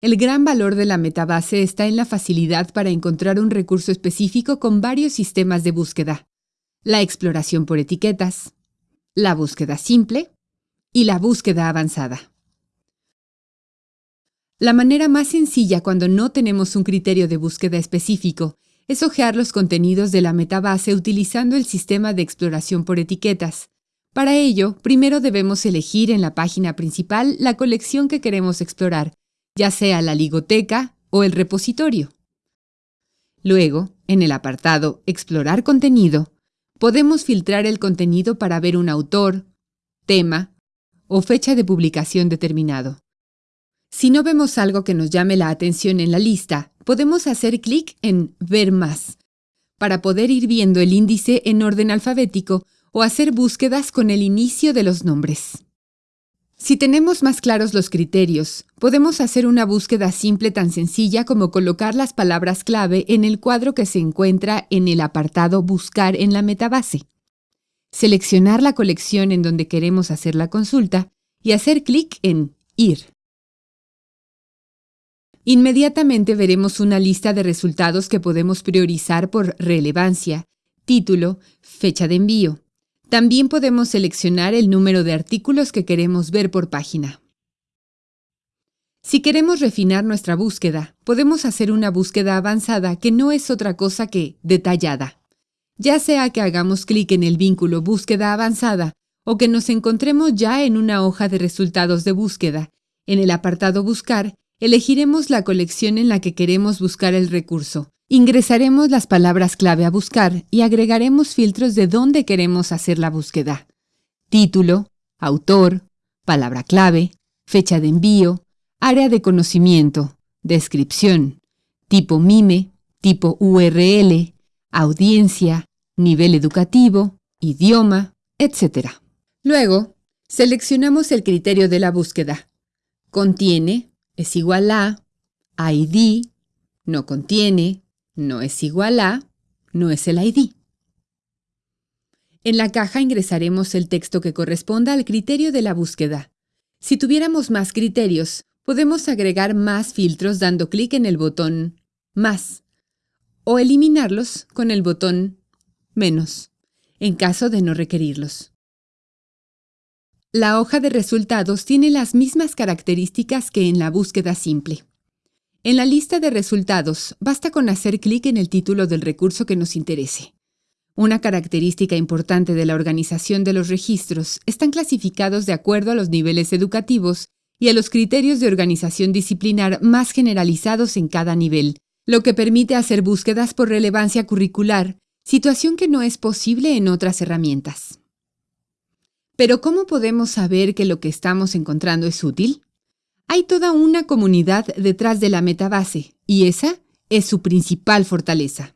El gran valor de la metabase está en la facilidad para encontrar un recurso específico con varios sistemas de búsqueda. La exploración por etiquetas, la búsqueda simple y la búsqueda avanzada. La manera más sencilla cuando no tenemos un criterio de búsqueda específico es hojear los contenidos de la metabase utilizando el sistema de exploración por etiquetas. Para ello, primero debemos elegir en la página principal la colección que queremos explorar ya sea la ligoteca o el repositorio. Luego, en el apartado Explorar contenido, podemos filtrar el contenido para ver un autor, tema o fecha de publicación determinado. Si no vemos algo que nos llame la atención en la lista, podemos hacer clic en Ver más, para poder ir viendo el índice en orden alfabético o hacer búsquedas con el inicio de los nombres. Si tenemos más claros los criterios, podemos hacer una búsqueda simple tan sencilla como colocar las palabras clave en el cuadro que se encuentra en el apartado Buscar en la metabase. Seleccionar la colección en donde queremos hacer la consulta y hacer clic en Ir. Inmediatamente veremos una lista de resultados que podemos priorizar por relevancia, título, fecha de envío. También podemos seleccionar el número de artículos que queremos ver por página. Si queremos refinar nuestra búsqueda, podemos hacer una búsqueda avanzada que no es otra cosa que detallada. Ya sea que hagamos clic en el vínculo Búsqueda avanzada o que nos encontremos ya en una hoja de resultados de búsqueda, en el apartado Buscar, elegiremos la colección en la que queremos buscar el recurso, Ingresaremos las palabras clave a buscar y agregaremos filtros de dónde queremos hacer la búsqueda. Título, autor, palabra clave, fecha de envío, área de conocimiento, descripción, tipo MIME, tipo URL, audiencia, nivel educativo, idioma, etc. Luego, seleccionamos el criterio de la búsqueda. Contiene, es igual a, ID, no contiene, no es igual a, no es el ID. En la caja ingresaremos el texto que corresponda al criterio de la búsqueda. Si tuviéramos más criterios, podemos agregar más filtros dando clic en el botón Más o eliminarlos con el botón Menos, en caso de no requerirlos. La hoja de resultados tiene las mismas características que en la búsqueda simple. En la lista de resultados, basta con hacer clic en el título del recurso que nos interese. Una característica importante de la organización de los registros están clasificados de acuerdo a los niveles educativos y a los criterios de organización disciplinar más generalizados en cada nivel, lo que permite hacer búsquedas por relevancia curricular, situación que no es posible en otras herramientas. Pero ¿cómo podemos saber que lo que estamos encontrando es útil? Hay toda una comunidad detrás de la metabase y esa es su principal fortaleza.